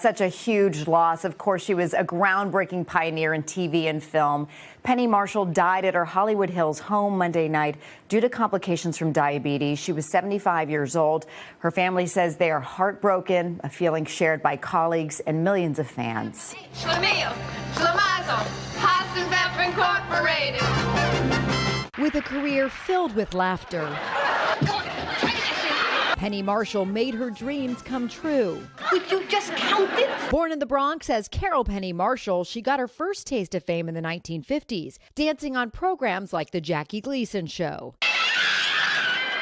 Such a huge loss. Of course, she was a groundbreaking pioneer in TV and film. Penny Marshall died at her Hollywood Hills home Monday night due to complications from diabetes. She was 75 years old. Her family says they are heartbroken, a feeling shared by colleagues and millions of fans. With a career filled with laughter. Penny Marshall made her dreams come true. Would you just count it? Born in the Bronx as Carol Penny Marshall, she got her first taste of fame in the 1950s, dancing on programs like The Jackie Gleason Show.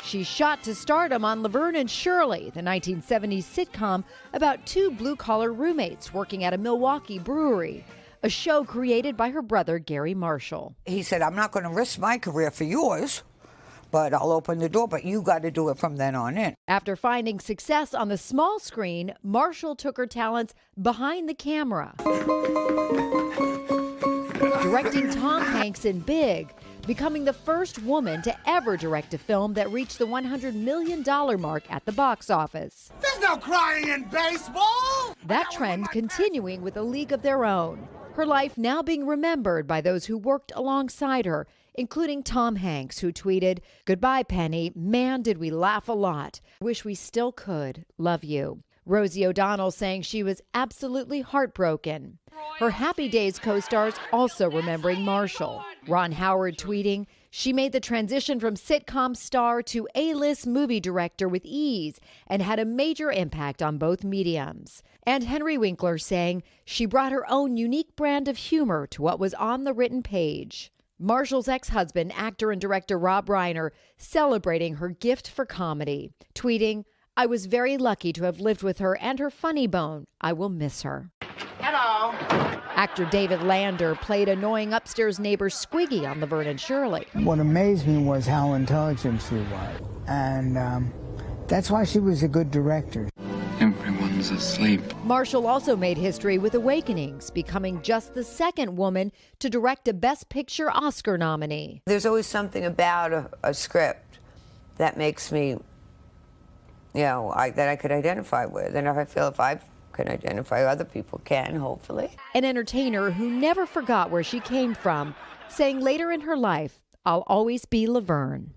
She shot to stardom on Laverne and Shirley, the 1970s sitcom about two blue collar roommates working at a Milwaukee brewery, a show created by her brother Garry Marshall. He said, I'm not going to risk my career for yours but I'll open the door, but you got to do it from then on in. After finding success on the small screen, Marshall took her talents behind the camera. Directing Tom Hanks in Big, becoming the first woman to ever direct a film that reached the $100 million mark at the box office. There's no crying in baseball! That trend continuing with A League of Their Own. Her life now being remembered by those who worked alongside her including Tom Hanks, who tweeted, Goodbye, Penny. Man, did we laugh a lot. Wish we still could. Love you. Rosie O'Donnell saying she was absolutely heartbroken. Her Happy Days co stars also remembering Marshall. Ron Howard tweeting, She made the transition from sitcom star to A list movie director with ease and had a major impact on both mediums. And Henry Winkler saying, She brought her own unique brand of humor to what was on the written page. Marshall's ex husband, actor and director Rob Reiner, celebrating her gift for comedy, tweeting, I was very lucky to have lived with her and her funny bone. I will miss her. Hello. Actor David Lander played annoying upstairs neighbor Squiggy on Laverne and Shirley. What amazed me was how intelligent she was. And um, that's why she was a good director. Everyone's asleep. Marshall also made history with Awakenings, becoming just the second woman to direct a Best Picture Oscar nominee. There's always something about a, a script that makes me, you know, I, that I could identify with. And if I feel if I can identify, other people can, hopefully. An entertainer who never forgot where she came from, saying later in her life, I'll always be Laverne.